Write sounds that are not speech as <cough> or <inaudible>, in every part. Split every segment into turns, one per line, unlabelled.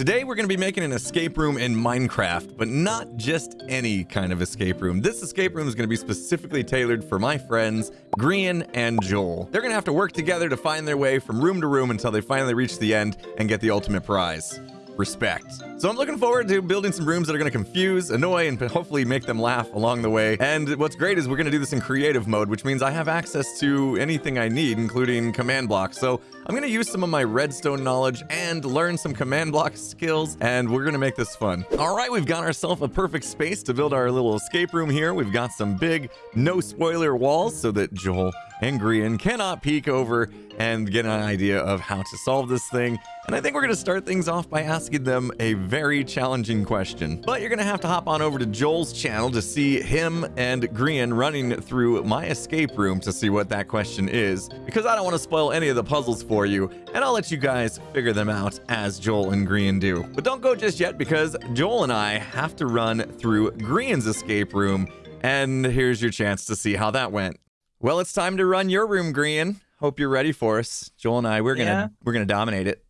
Today we're going to be making an escape room in Minecraft, but not just any kind of escape room. This escape room is going to be specifically tailored for my friends, Grian and Joel. They're going to have to work together to find their way from room to room until they finally reach the end and get the ultimate prize respect. So I'm looking forward to building some rooms that are going to confuse, annoy, and hopefully make them laugh along the way. And what's great is we're going to do this in creative mode, which means I have access to anything I need, including command blocks. So I'm going to use some of my redstone knowledge and learn some command block skills, and we're going to make this fun. All right, we've got ourselves a perfect space to build our little escape room here. We've got some big, no spoiler walls so that Joel and Grian cannot peek over and get an idea of how to solve this thing. And I think we're going to start things off by asking them a very challenging question. But you're going to have to hop on over to Joel's channel to see him and Grian running through my escape room to see what that question is, because I don't want to spoil any of the puzzles for you, and I'll let you guys figure them out as Joel and Grian do. But don't go just yet, because Joel and I have to run through Grian's escape room, and here's your chance to see how that went. Well, it's time to run your room, Grian. Hope you're ready for us. Joel and I, we're gonna
Yeah.
we're gonna dominate it.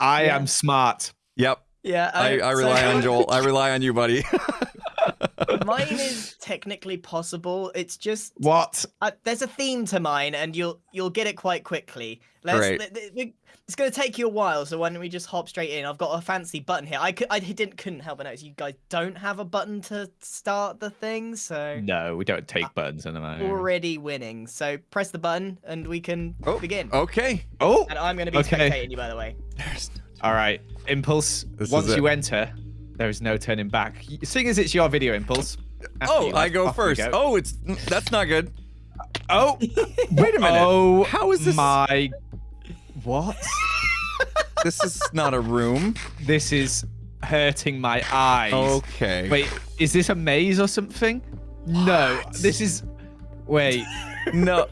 I
Yeah.
am smart.
Yep.
Yeah,
I, I rely on <laughs> Joel. I rely on you, buddy. <laughs>
mine is technically possible. It's just
What?
uh, there's a theme to mine, and you'll you'll get it quite quickly. Let's,
Great.
let- let- it's going to take you a while, so why don't we just hop straight in? I've got a fancy button here. I could, I didn't couldn't help but notice you guys don't have a button to start the thing, so
No, we don't take buttons in the moment.
already winning. So press the button, and we can
Oh,
begin.
okay.
Oh,
And I'm going to be
Okay.
spectating you, by the way.
There's
all right. Impulse.
This
Once you enter, there is no turning back. Seeing as it's your video, Impulse.
Oh,
you
I go first.
go.
Oh, it's that's not good.
Oh,
Wait a minute.
oh,
How is this?
my? What?
This is not a room.
this is hurting my eyes.
Okay.
Wait, is this a maze or something? No, this is. Wait.
No.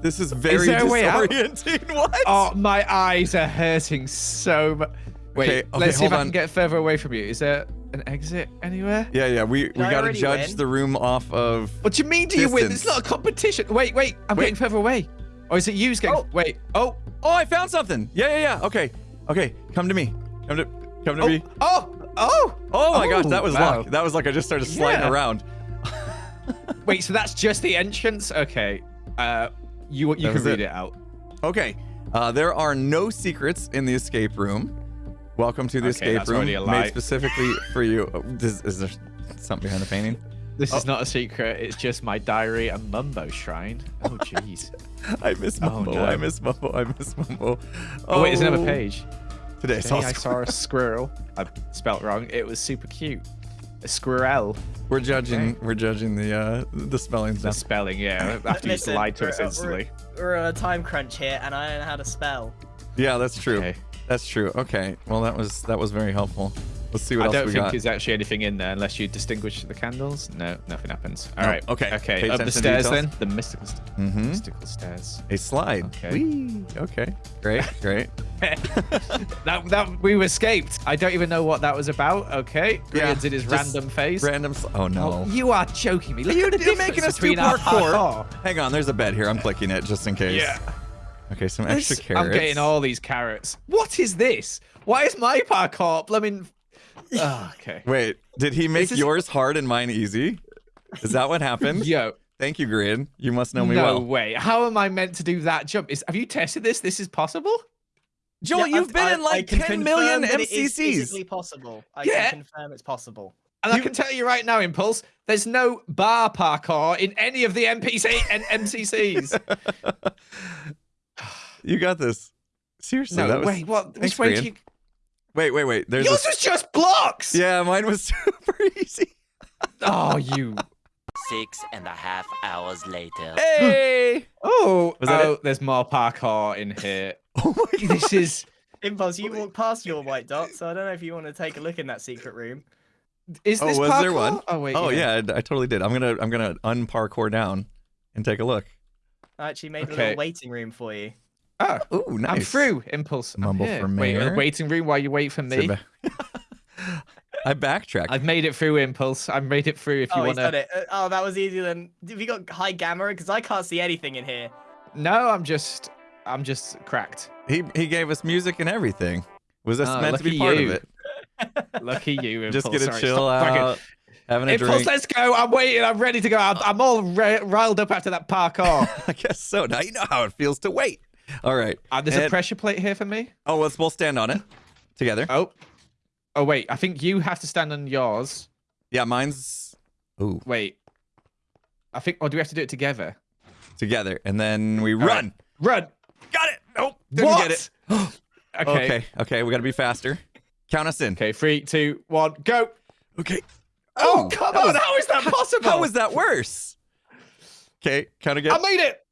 This is very
there a way out?
disorienting. <laughs> What?
Oh, my eyes are hurting so much. Wait,
Okay, okay,
let's see if
hold
I can get further away from you. Is there an exit anywhere?
Yeah, yeah. We we
I
gotta judge
win?
the room off of.
What do you mean? Do you win? It's not a competition. Wait, wait. I'm
Wait.
getting further away. Or is it you getting?
Oh.
Wait. Oh.
Oh, I found something. Yeah, yeah, yeah. Okay, okay. Come to me. Come to come to
Oh.
me.
Oh. Oh.
Oh my gosh,
Oh,
that was
wow.
luck. That was like I just started sliding
Yeah.
around. <laughs>
Wait. So that's just the entrance. Okay. Uh, you you
That
can
was
read
it.
it out.
Okay. Uh, there are no secrets in the escape room. Welcome to the
Okay,
escape room made specifically for you. Oh, is, is there something behind the painting?
This
Oh.
is not a secret. It's just my diary and Mumbo shrine. Oh jeez. <laughs>
I miss Mumbo.
Oh,
Mumbo.
no.
I miss Mumbo. I miss Mumbo.
oh wait, there's another page.
Today I saw
Today I saw a squirrel. I spelt wrong. It was super cute. A squirrel.
We're judging.
Okay.
We're judging the uh the spellings now.
The spelling, yeah. <laughs> After you
Listen,
lied to
we're-
us
we're-
instantly.
We're on a time crunch here, and I don't know how to spell.
Yeah, that's true.
Okay.
That's true. Okay. Well, that was that was very helpful. Let's see what else
happens.
I
don't
think
there's actually anything in there unless you distinguish the candles. No, nothing happens. All
No,
right.
okay.
Okay.
Pay
Up the stairs
details.
then. The mystical, st-
Mhm.
mystical stairs.
A slide.
Okay.
Whee! Okay. Great. <laughs> Great. <laughs>
that that we escaped. I don't even know what that was about. Okay.
Yeah,
Grian did his random face.
Random. Oh no.
Oh, you are joking me. Look
You-
at the
you're making us do
between our
parkour.
parkour.
Hang on. There's a bed here. I'm clicking it just in case.
Yeah.
Okay. Some
This-
extra carrots.
I'm getting all these carrots. What is this? Why is my <laughs> parkour blooming? Oh, okay.
Wait. Did he make
this-
yours hard and mine easy? Is that what happened? <laughs>
Yo,
Thank you, Grian. You must know me
no
well.
No way. How am I meant to do that jump? Is have you tested this? This is possible?
Joel,
Yeah,
you've
I've-
been
I-
in like 10 million
confirm that it is physically possible. I
Yeah.
can confirm it's possible.
And I can tell you right now, Impulse, there's no bar parkour in any of the NPC and MCCs.
You got this. Seriously,
no,
that was.
wait, what? Which way do you?
Wait, wait, wait. There's
Yours
a...
was just blocks.
Yeah, mine was <laughs> super easy.
Oh, you. <laughs>
Six and a half hours later. <gasps>
Hey! <gasps>
Oh,
Was that
oh, there's more parkour in here. <laughs>
oh my god.
This is.
Impulse, you walked past your white dot, so I don't know if you want to take a look in that secret room.
Is
Oh,
this
was
parkour?
there one?
Oh wait.
Oh yeah, I, I totally did. I'm gonna I'm gonna unparkour down and take a look.
I actually made a little waiting room for you.
Oh,
Ooh, nice.
I'm through. Impulse.
Mumble
here.
for
Wait, waiting room while you wait for me. <laughs>
I backtracked.
I've made it through, Impulse. I've made it through. If you
oh, he's
want
done
to.
it. Uh, oh, that was easier than. Have you got high gamma? Because I can't see anything in here.
No, I'm just. I'm just cracked.
He he gave us music and everything. Was this
Ah,
meant to be part
you.
of it? <laughs>
Lucky you.
Just
Impulse.
gonna
Sorry,
chill
stop bragging.
out, having a
Impulse,
drink.
let's go. I'm waiting. I'm ready to go. I'm, I'm all riled up after that parkour. <laughs>
I guess so. Now you know how it feels to wait. <laughs> All right.
Uh, there's a pressure plate here for me.
Oh, let's both stand on it together.
Oh. Oh, wait. I think you have to stand on yours.
Yeah, mine's ooh
Wait. I think, or do we have to do it together?
together, and then we
right.
run.
Run.
Got it. Nope. Didn't
what?
get it. <gasps>
okay.
Okay.
okay.
We got to be faster. Count us in.
Okay. Three, two, one, go.
Okay.
Oh, come
that
on.
was-
how is that <laughs> possible?
How was that worse? Okay. Count again.
I made it.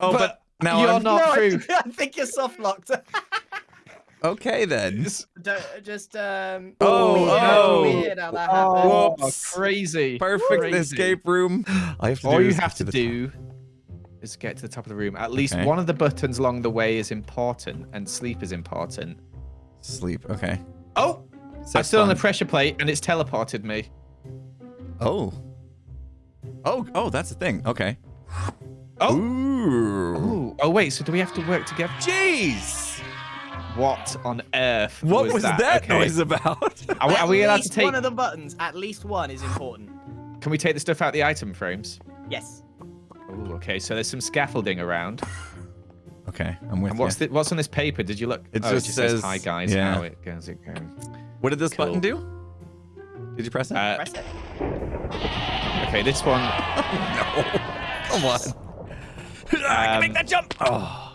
oh, but,
but
now
you're
I'm
not
no, I think, <laughs> I think you're soft locked. <laughs>
okay then.
Don't just um.
Oh,
weird,
oh.
weird how that.
Oh,
Whoops.
crazy.
Perfect
Crazy.
escape room. I have to
All
do
you have
get
to
the
do is get to the top of the room. At least
Okay.
one of the buttons along the way is important, and sleep is important.
sleep. Okay.
Oh, I
Set
stood on the pressure plate, and it's teleported me.
Oh. Oh. Oh, that's the thing. Okay.
Oh.
Ooh.
Ooh. Oh wait, so do we have to work together?
Jeez.
What on earth?
What was, that,
Okay.
noise about?
Are, we-
At
are we allowed to
least
take?
one of the buttons? At least one is important.
Can we take the stuff out the item frames?
Yes.
Oh, okay. So there's some scaffolding around.
okay, I'm with
And
you.
what's the, what's on this paper? Did you look?
It
oh,
just
it just says,
says-
"Hi guys."
yeah.
How it goes? It goes.
What did this
Cool.
button do? Did you press it?
Uh,
Press it.
okay, this one. <laughs>
no. Come on. I can make
Um,
that jump. Oh.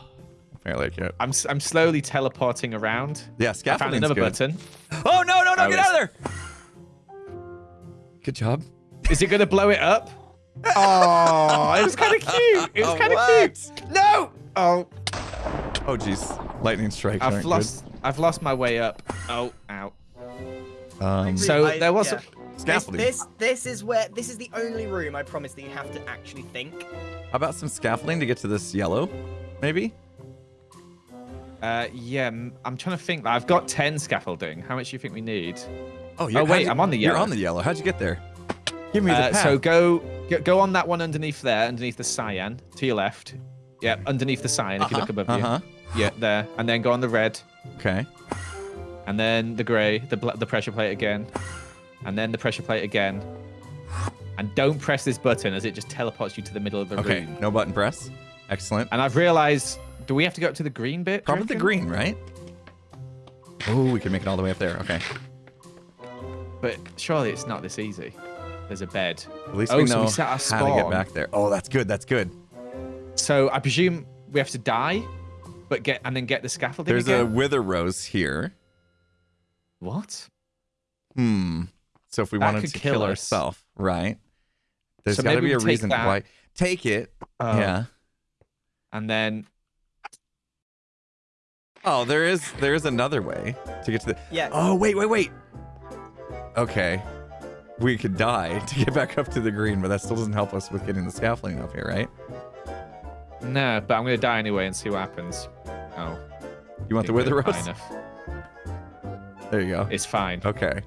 Apparently I can't.
I'm s- I'm slowly teleporting around.
Yeah,
I found another
good.
button.
Oh no, no, no,
Oh,
get
it's-
out of there. Good job.
Is it gonna blow it up? Oh, <laughs> it was kind of cute. It was
Oh,
kind of cute. No. Oh,
Oh jeez. Lightning strike.
I've
aren't
lost. I've lost my way up. Oh, ow.
good. Um,
So there was.
yeah. This,
scaffolding.
this this is where this is the only room I promise that you have to actually think.
How about some scaffolding to get to this yellow? Maybe.
Uh, yeah, I'm trying to think. I've got ten scaffolding. How much do you think we need?
Oh,
Oh, wait,
you-
I'm on the yellow.
You're
yellow.
on the yellow. How'd you get there? Give me the
Uh,
path.
so go, go go on that one underneath there, underneath the cyan to your left. Yeah, underneath the cyan if you look above
Uh huh.
you. Yeah, there, and then go on the red,
Okay.
and then the grey, the the pressure plate again, and then the pressure plate again. And don't press this button as it just teleports you to the middle of the
Okay.
room.
No button press. Excellent.
And I've realized, do we have to go up to the green bit?
Probably the green, right? Oh, we can make it all the way up there. Okay.
But surely it's not this easy. There's a bed.
At least
Oh,
we
so
know
we set our
how to get back there. Oh, that's good. That's good.
So I presume we have to die, but get and then get the scaffolding
There's a wither rose here.
What?
Hmm. So if we
That
wanted to
kill
kill ourselves, right? There's
So
got to be a reason
that.
why. Take it.
Oh.
Yeah.
And then
Oh, there is there is another way to get to the.
Yeah.
Oh wait wait wait. Okay. We could die to get back up to the green, but that still doesn't help us with getting the scaffolding up here, right?
no, but I'm gonna die anyway and see what happens. Oh,
You want the wither rose? There you go.
It's fine.
Okay.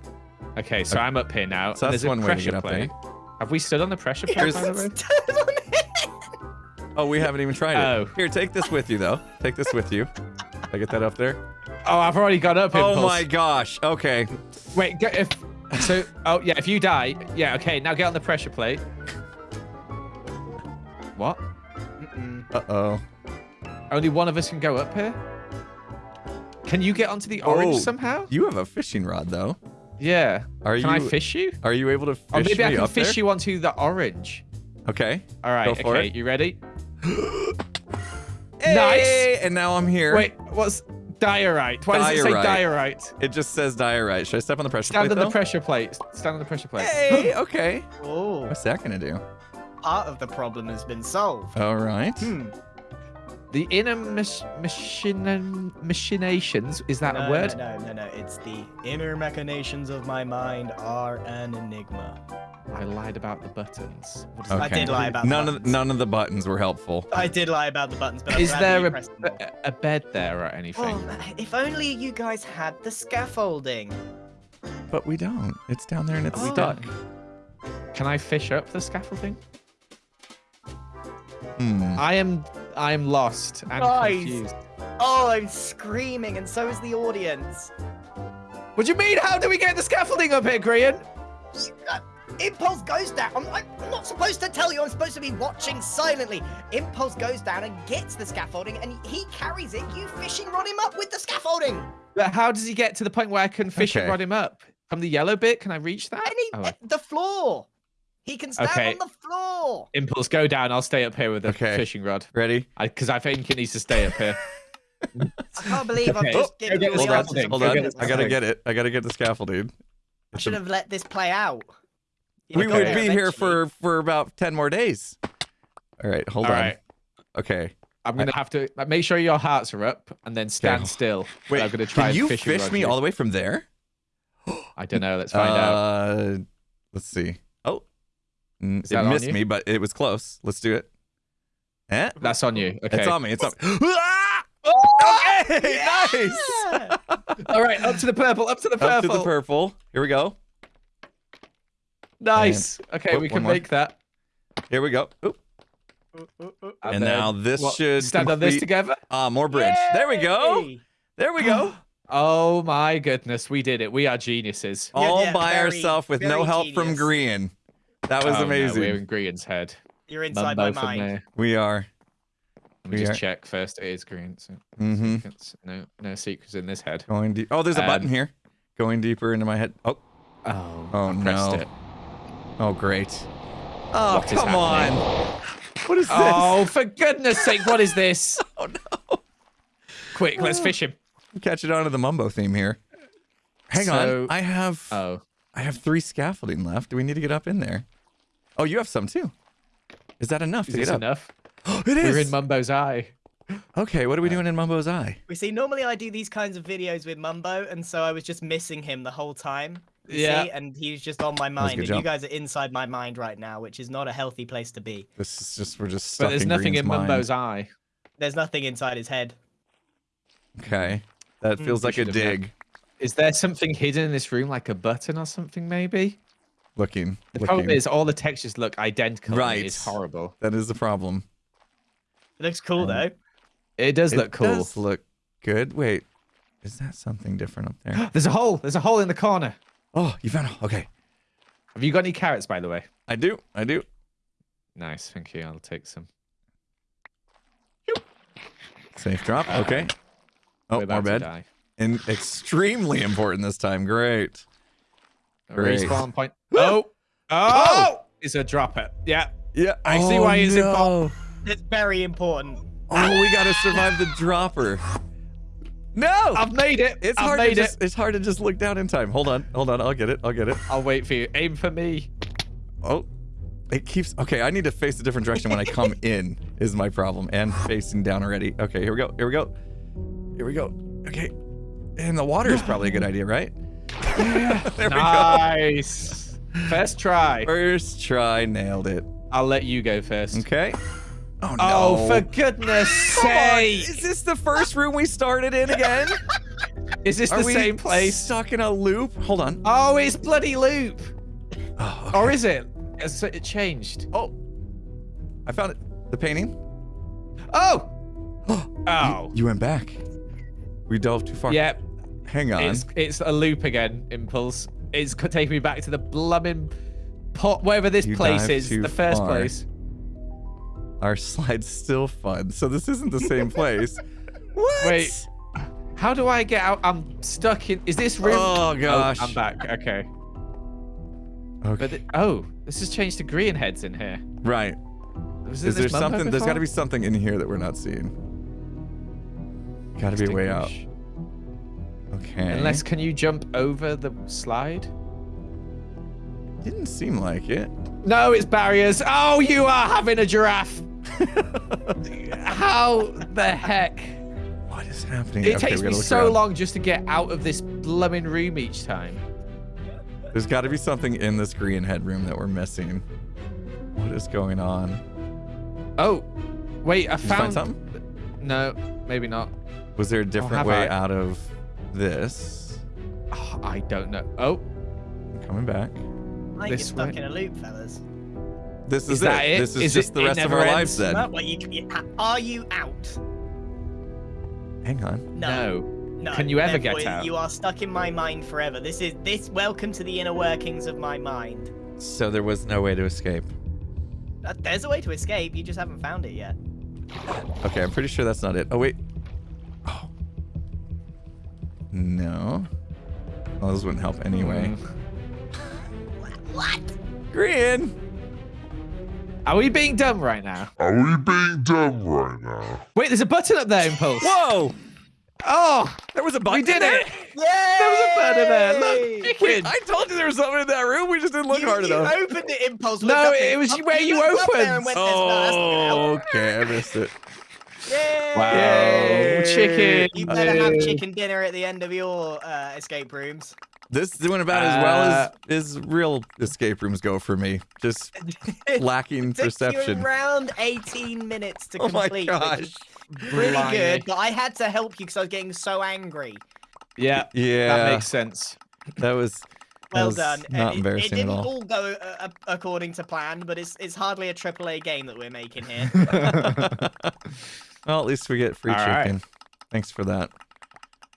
Okay, so I'm up here now.
So that's one way to
pressure
get up there.
plate. Have we stood on the pressure plate? by the way? <laughs>
Oh, we haven't even tried it.
Oh.
Here, take this with you though. Take this with you. I get that up there.
Oh, I've already got up.
Oh my gosh. Okay.
Wait, get, if so. Oh yeah, if you die, yeah. Okay, now get on the pressure plate. What?
Mm-mm.
Uh oh.
Only one of us can go up here. Can you get onto the orange
Oh.
somehow?
You have a fishing rod though.
Yeah.
Are
Can I fish you?
Are you able to fish
Or maybe I can fish
there?
you onto the orange.
Okay.
All right.
Go for
okay.
it.
You ready? <gasps>
Hey, And now I'm here.
Wait. What's diorite? Why does it say
Diorite.
diorite?
It just says diorite. Should I step on the pressure
Stand
plate
on the pressure plate. Stand on the pressure plate.
Hey. <gasps> Okay.
Oh,
What's that gonna do?
part of the problem has been solved.
All right.
Hmm.
The inner mach- machina- machinations. Is that
no,
a word?
No, no, no, no. It's the inner machinations of my mind are an enigma.
I lied about the buttons.
Okay.
I did lie about the
none of
buttons.
none of the buttons were helpful.
I did lie about the buttons, but I'm
Is there a,
pressed them all.
a, a bed there or anything?
Oh, if only you guys had the scaffolding.
But we don't. It's down there and it's
Oh.
stuck.
Can I fish up the scaffolding?
Hmm.
I am I am lost and
Guys.
confused.
Oh, I'm screaming, and so is the audience.
What do you mean? How do we get the scaffolding up here, Grian?
Uh, Impulse goes down. I'm, I'm not supposed to tell you. I'm supposed to be watching silently. Impulse goes down and gets the scaffolding, and he carries it. You fishing rod him up with the scaffolding.
But how does he get to the point where I can fish
Okay.
and rod him up? From the yellow bit, can I reach that?
And he,
Oh,
the floor. He can stand
Okay.
on the floor.
Impulse, go down. I'll stay up here with the
Okay.
fishing rod.
Ready?
Because I, think it needs to stay up here. <laughs>
I can't believe
Okay.
I've just
Oh,
given
go
you
get
the
the
Hold on.
answers.
scaffolding.
Hold
Go
on.
get
I gotta get it. I gotta get the scaffolding.
I should have let this play out. You
We
got
would
there
be here for for about ten more days. All right. Hold
All
on.
right.
Okay.
I'm gonna have to make sure your hearts are up and then stand still.
Wait.
I'm gonna try
Can you fish me
you.
all the way from there?
I don't know. Let's find out.
Uh, let's see.
Is
it missed me, but it was close. Let's do it. Eh?
That's on you. Okay.
It's on me. It's on me.
Oh! <laughs>
Okay, nice. <laughs>
All right, up to the purple. Up to the purple.
Up to the purple. Here we go.
Nice. Okay,
Oh,
we
one
can
more.
make that.
Here we go. Oop. And now
then
this
what,
should
stand on this together.
Ah, more bridge. There we go. There we go. <gasps>
Oh my goodness, we did it. We are geniuses.
Yeah,
All
yeah,
by
very,
ourselves with no
very
help from. Grian. That was
Oh, no,
amazing.
we're in Grian's head.
You're inside
Mumbo
my mind.
there.
We are.
Let me
We
just
are-
check first. It is green. So
Mm-hmm.
it's- no, no secrets in this head.
Going deep. Oh, there's a button
Um,
here. Going deeper into my head. Oh,
Oh,
Oh, no.
it.
oh, great. Oh,
What is
come on. What is this?
Oh, for goodness sake, what is this? <laughs>
Oh, no.
Quick, let's fish him.
Catch it onto the mumbo theme here. Hang
So-
on. I have
Oh,
I have three scaffolding left. Do we need to get up in there? Oh, you have some too. Is that enough
is
to
this
get up?
enough? <gasps>
it is.
We're in Mumbo's eye.
okay, what are we doing in Mumbo's eye?
We see normally I do these kinds of videos with Mumbo, and so I was just missing him the whole time. you
Yeah.
see, and he's just on my mind,
good
and you guys are inside my mind right now, which is not a healthy place to be.
This is just we're just stuck
But there's
in
nothing
Grian's
in
mind.
Mumbo's eye.
There's nothing inside his head.
Okay, that
Hmm,
feels
we
like a
should have known.
dig.
Is there something hidden in this room, like a button or something, maybe?
Looking.
The
looking.
problem is all the textures look identical.
Right.
It's horrible.
that is the problem.
It looks cool
Um,
though.
It does
It
look cool.
does look good. Wait, is that something different up there? <gasps>
There's a hole. There's a hole in the corner.
oh, you found it. Okay,
Have you got any carrots, by the way?
I do. I do.
Nice, thank you. I'll take some.
Safe drop. Okay. Oh, more bed. And extremely important this time. Great. Great.
Respawn point. Oh. oh, oh, it's a dropper. Yeah,
Yeah.
I see why it's
important.
It's very important.
Oh, we gotta survive the dropper. No.
I've made it.
it's
I've
hard to just
it.
it's hard to just look down in time. Hold on. Hold on. I'll get it. I'll get it.
I'll wait for you. Aim for me.
Oh. It keeps Okay, I need to face a different direction when I come <laughs> in is my problem. And facing down already. Okay, here we go. Here we go. Here we go. Okay. And the water is <gasps> probably a good idea, right? <laughs> <laughs> there we go.
Nice. First try.
First try, nailed it.
I'll let you go first.
Okay. Oh, oh no.
Oh, for goodness sake!
Is this the first room we started in again? <laughs>
Is this
Are
the same place?
Stuck in a loop? Hold on.
Oh, it's bloody loop.
Oh,
Or is it? It's, it changed.
oh. I found it. The painting.
Oh! <gasps>
Oh.
Oh.
You, you went back. We dove too far.
Yep.
Hang on.
It's it's a loop again, Impulse. It's co- taking me back to the blooming pot, wherever this
You
place is, the first
far.
place.
Our slide's still fun. So this isn't the same place. <laughs> what?
Wait. How do I get out? I'm stuck in. Is this room?
Oh, oh gosh.
I'm back. Okay.
Okay.
But it- oh, this has changed to green heads in here.
right.
Was
Is there something? There's got to be something in here that we're not seeing. Got to be a way out. Okay.
Unless, can you jump over the slide?
didn't seem like it.
No, it's barriers. Oh, you are having a giraffe. <laughs> How the heck?
What is happening?
It
Okay,
takes me so
around.
long just to get out of this blooming room each time.
There's got to be something in this green headroom that we're missing. What is going on?
Oh, wait, I
Did
found
something?
No, maybe not.
Was there a different
have
way
I?
out of this?
Oh, I don't know. Oh,
I'm coming back.
I think you're stuck
way.
in a loop, fellas.
This is,
Is that it?
This is,
Is
just
it-
the rest of our
ends?
lives then.
Well, well, you, you, are you out?
Hang on.
No.
no.
No,
Can you ever get out?
You are stuck in my mind forever. This is this. Welcome to the inner workings of my mind.
So there was no way to escape.
Uh, There's a way to escape. You just haven't found it yet.
Okay, I'm pretty sure that's not it. Oh, wait. No. Well, this wouldn't help anyway. Hmm. <laughs>
What?
Grian!
Are we being dumb right now?
Are we being dumb right now?
Wait, there's a button up there, Impulse.
Whoa!
Oh,
There was a
we
button
did
there?
it.
Yay!
There was a button there. Look,
Wait. I told you there was something in that room. We just didn't look
you,
hard
you
enough.
opened it, impulse.
No, it was
up-
where you
looked up there and
opened.
went, "There's no- that's not oh, gonna
Oh, okay. I missed it.
Yay!
Wow,
Yay.
chicken.
You better have chicken dinner at the end of your uh, escape rooms.
This is doing about as well
Uh,
as, as real escape rooms go for me. Just <laughs> lacking
Took
perception.
you around 18 minutes to complete.
Oh my
complete.
gosh.
is Pretty
Blimey.
good, but I had to help you because I was getting so angry.
Yeah,
Yeah,
that makes sense.
that was that
Well
was
done.
Not
it,
embarrassing
it didn't
at all.
all go uh, uh, according to plan, but it's it's hardly a AAA game that we're making here. <laughs> <laughs>
well, at least we get free
All right.
chicken. Thanks for that.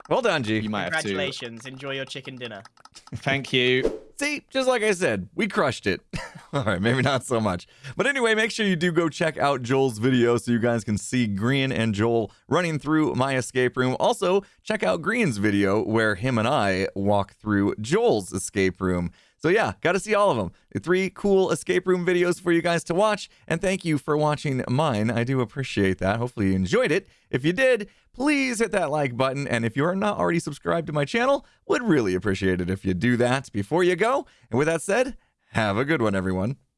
Well done, G.
You might have to.
Congratulations. Enjoy your chicken dinner. <laughs>
Thank you.
See, just like I said, we crushed it. <laughs> All right, maybe not so much. But anyway, make sure you do go check out Joel's video so you guys can see Grian and Joel running through my escape room. Also, check out Grian's video where him and I walk through Joel's escape room. So yeah, got to see all of them. Three cool escape room videos for you guys to watch. And thank you for watching mine. I do appreciate that. Hopefully you enjoyed it. If you did, please hit that like button. And if you're not already subscribed to my channel, would really appreciate it if you do that before you go. And with that said, have a good one, everyone.